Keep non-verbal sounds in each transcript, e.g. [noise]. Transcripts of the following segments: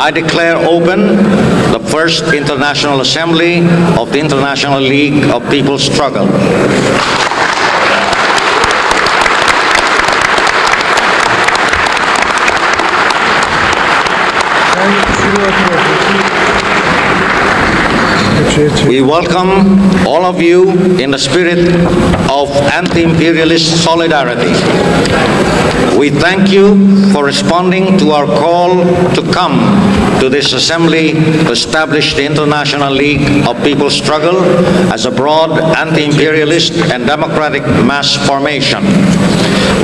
I declare open the first International Assembly of the International League of People's Struggle. We welcome all of you in the spirit of anti-imperialist solidarity. We thank you for responding to our call to come to this assembly to establish the International League of People's Struggle as a broad anti-imperialist and democratic mass formation.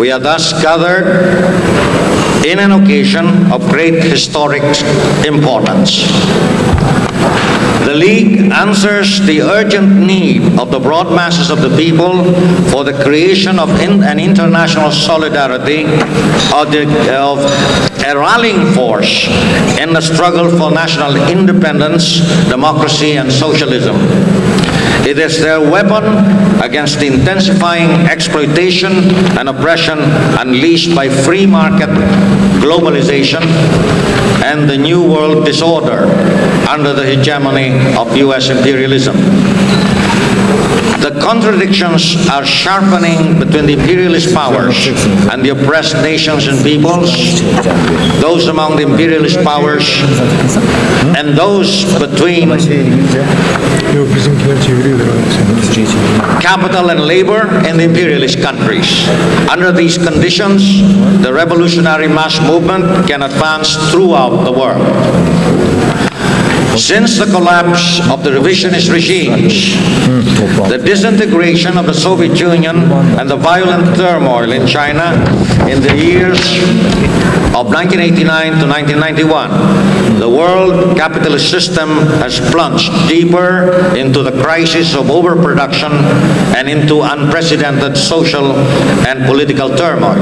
We are thus gathered in an occasion of great historic importance. The League answers the urgent need of the broad masses of the people for the creation of in- an international solidarity of, the, of a rallying force in the struggle for national independence, democracy, and socialism. It is their weapon against the intensifying exploitation and oppression unleashed by free market globalization and the New World disorder under the hegemony of U.S. imperialism. The contradictions are sharpening between the imperialist powers and the oppressed nations and peoples, those among the imperialist powers and those between capital and labor in the imperialist countries. Under these conditions, the revolutionary mass movement can advance throughout the world. Since the collapse of the revisionist regimes, the disintegration of the Soviet Union and the violent turmoil in China in the years of 1989 to 1991, the world capitalist system has plunged deeper into the crisis of overproduction and into unprecedented social and political turmoil.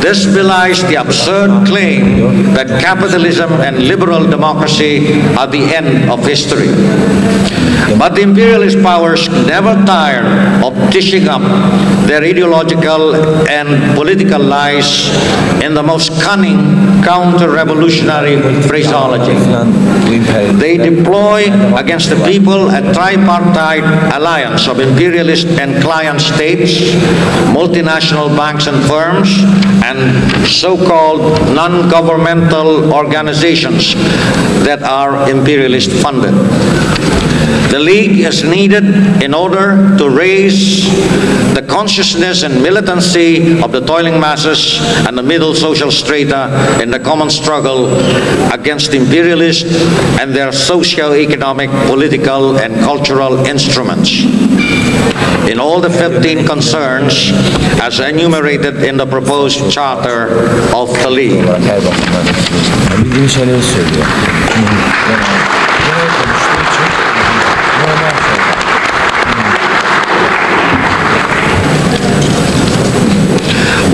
This belies the absurd claim that capitalism and liberal democracy are the end of history. But the imperialist powers never tire of dishing up their ideological and political lies in the most cunning counter-revolutionary phraseology. They deploy against the people a tripartite alliance of imperialist and client states, multinational banks and firms, and so-called non-governmental organizations that are imperialist funded. The League is needed in order to raise the consciousness and militancy of the toiling masses and the middle social strata in the common struggle against imperialists and their socio-economic, political, and cultural instruments. In all the 15 concerns as enumerated in the proposed charter of the League.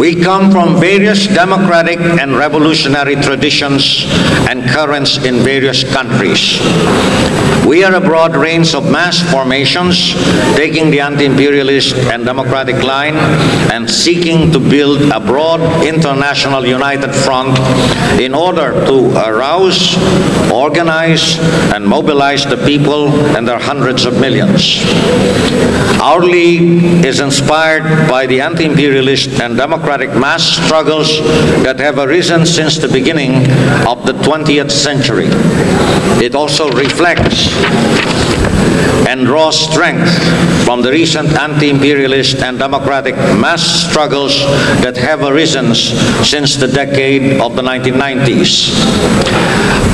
We come from various democratic and revolutionary traditions and currents in various countries. We are a broad range of mass formations, taking the anti-imperialist and democratic line and seeking to build a broad international united front in order to arouse, organize, and mobilize the people and their hundreds of millions. Our league is inspired by the anti-imperialist and democratic mass struggles that have arisen since the beginning of the 20th century. It also reflects and draws strength from the recent anti-imperialist and democratic mass struggles that have arisen since the decade of the 1990s.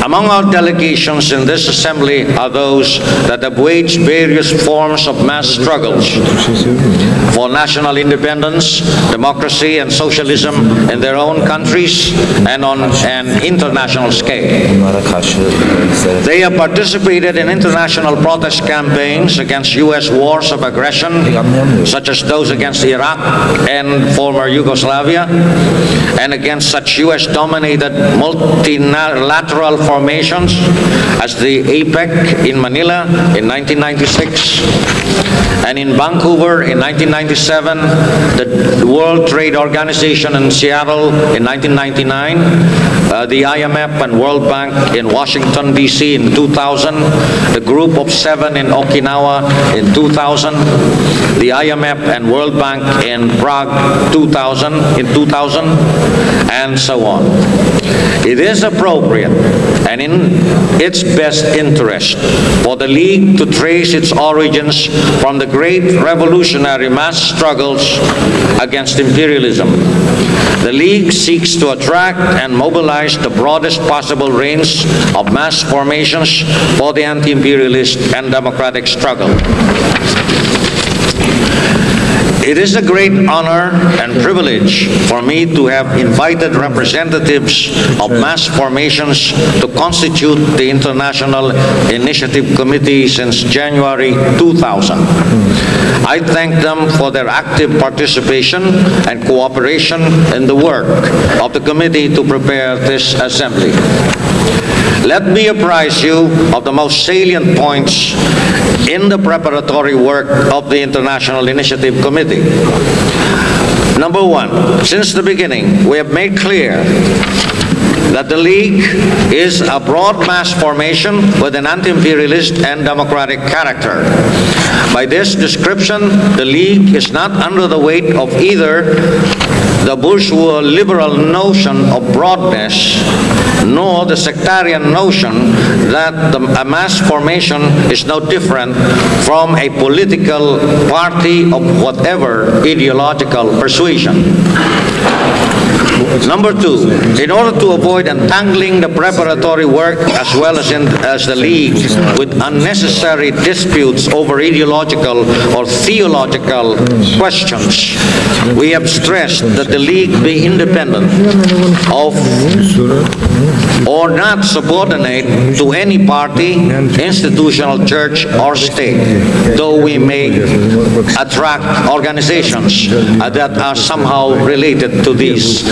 Among our delegations in this assembly are those that have waged various forms of mass struggles for national independence, democracy, and socialism in their own countries and on an international scale. They have participated in international protest campaigns against U.S. wars of aggression, such as those against Iraq and former Yugoslavia, and against such U.S.-dominated multilateral formations as the APEC in Manila in 1996, And in Vancouver in 1997, the World Trade Organization in Seattle in 1999, uh, the IMF and World Bank in Washington, D.C. in 2000, the Group of Seven in Okinawa in 2000, the IMF and World Bank in Prague 2000, in 2000, and so on. It is appropriate and in its best interest for the League to trace its origins from the great revolutionary mass struggles against imperialism. The League seeks to attract and mobilize the broadest possible range of mass formations for the anti-imperialist and democratic struggle. It is a great honor and privilege for me to have invited representatives of mass formations to constitute the International Initiative Committee since January 2000. I thank them for their active participation and cooperation in the work of the committee to prepare this assembly. Let me apprise you of the most salient points in the preparatory work of the International Initiative Committee. Number one, since the beginning, we have made clear that the League is a broad mass formation with an anti-imperialist and democratic character. By this description, the League is not under the weight of either the bourgeois liberal notion of broadness, nor the sectarian notion that the, a mass formation is no different from a political party of whatever ideological persuasion. Number two, in order to avoid entangling the preparatory work as well as, in, as the League with unnecessary disputes over ideological or theological questions, we have stressed that the League be independent of or not subordinate to any party, institutional church, or state, though we may attract organizations that are somehow related to these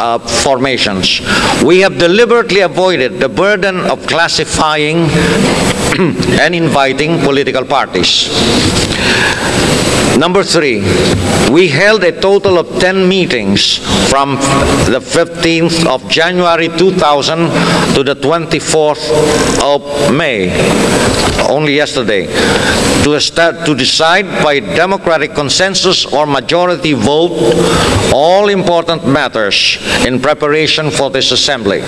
uh, formations. We have deliberately avoided the burden of classifying [clears throat] and inviting political parties. Number three, we held a total of 10 meetings from the 15th of January 2000 to the 24th of May, only yesterday, to, esta- to decide by democratic consensus or majority vote all important matters in preparation for this assembly.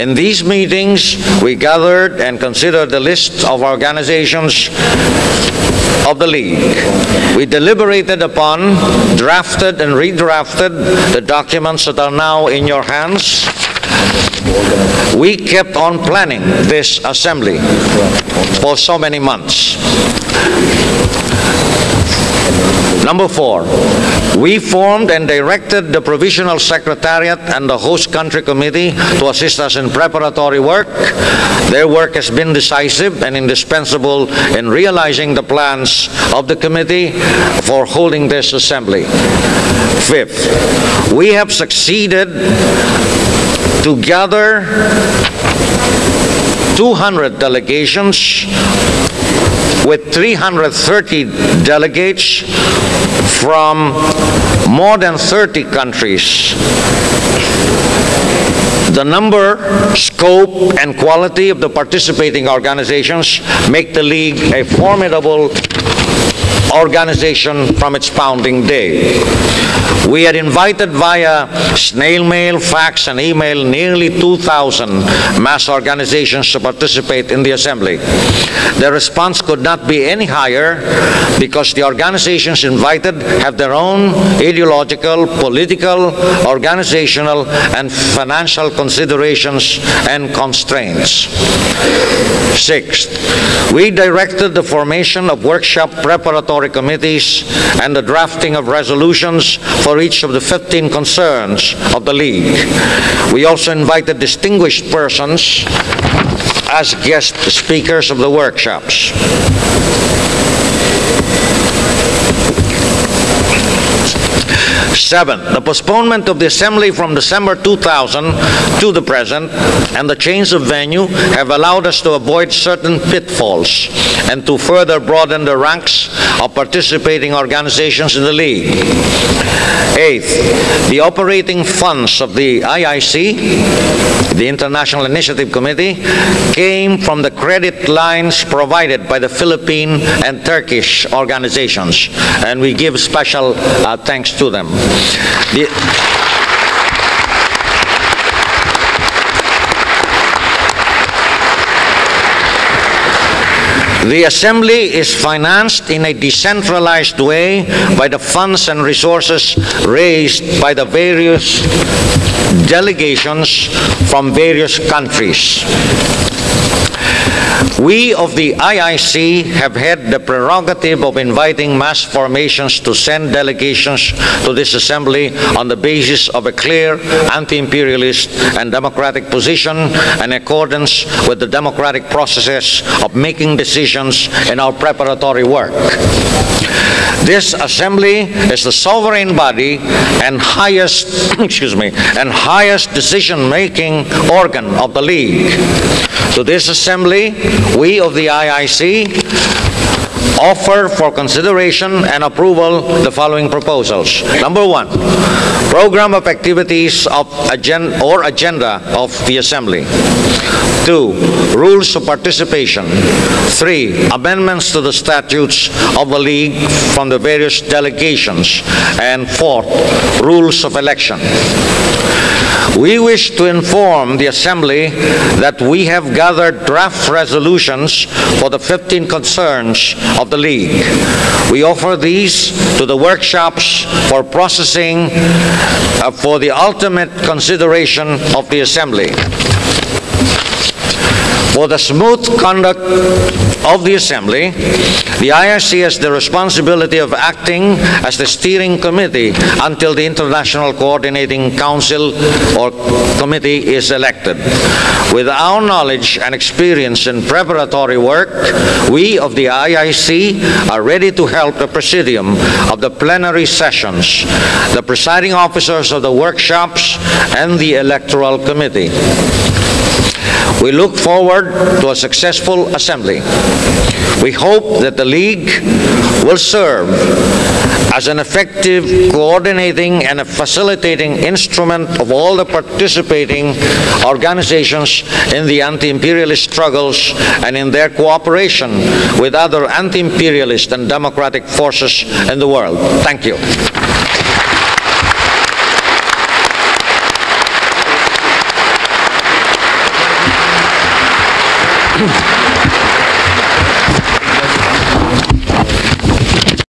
In these meetings, we gathered and considered the list of organizations of the League. We deliberated upon, drafted and redrafted the documents that are now in your hands. We kept on planning this assembly for so many months. Number four, we formed and directed the Provisional Secretariat and the Host Country Committee to assist us in preparatory work. Their work has been decisive and indispensable in realizing the plans of the committee for holding this assembly. Fifth, we have succeeded to gather 200 delegations with 330 delegates from more than 30 countries. The number, scope, and quality of the participating organizations make the League a formidable organization from its founding day. We had invited via snail mail, fax, and email nearly 2,000 mass organizations to participate in the assembly. The response could not be any higher because the organizations invited have their own ideological, political, organizational, and financial considerations and constraints. Sixth, we directed the formation of workshop preparatory committees and the drafting of resolutions for each of the 15 concerns of the League. We also invited distinguished persons as guest speakers of the workshops. Seven, the postponement of the assembly from December 2000 to the present and the change of venue have allowed us to avoid certain pitfalls and to further broaden the ranks of participating organizations in the League. Eighth, the operating funds of the IIC, the International Initiative Committee, came from the credit lines provided by the Philippine and Turkish organizations, and we give special uh, thanks to them. The- The Assembly is financed in a decentralized way by the funds and resources raised by the various delegations from various countries. We of the IIC have had the prerogative of inviting mass formations to send delegations to this assembly on the basis of a clear anti-imperialist and democratic position in accordance with the democratic processes of making decisions in our preparatory work. This assembly is the sovereign body and highest, [clears throat] excuse me, and highest decision-making organ of the League. To this assembly, we of the IIC offer for consideration and approval the following proposals. Number one, program of activities of agen- or agenda of the assembly. Two, rules of participation. Three, amendments to the statutes of the league from the various delegations. And fourth, rules of election. We wish to inform the Assembly that we have gathered draft resolutions for the 15 concerns of the League. We offer these to the workshops for processing uh, for the ultimate consideration of the Assembly. For the smooth conduct of the Assembly, the IIC has the responsibility of acting as the steering committee until the International Coordinating Council or committee is elected. With our knowledge and experience in preparatory work, we of the IIC are ready to help the Presidium of the plenary sessions, the presiding officers of the workshops, and the Electoral Committee. We look forward to a successful assembly. We hope that the League will serve as an effective coordinating and a facilitating instrument of all the participating organizations in the anti-imperialist struggles and in their cooperation with other anti-imperialist and democratic forces in the world. Thank you.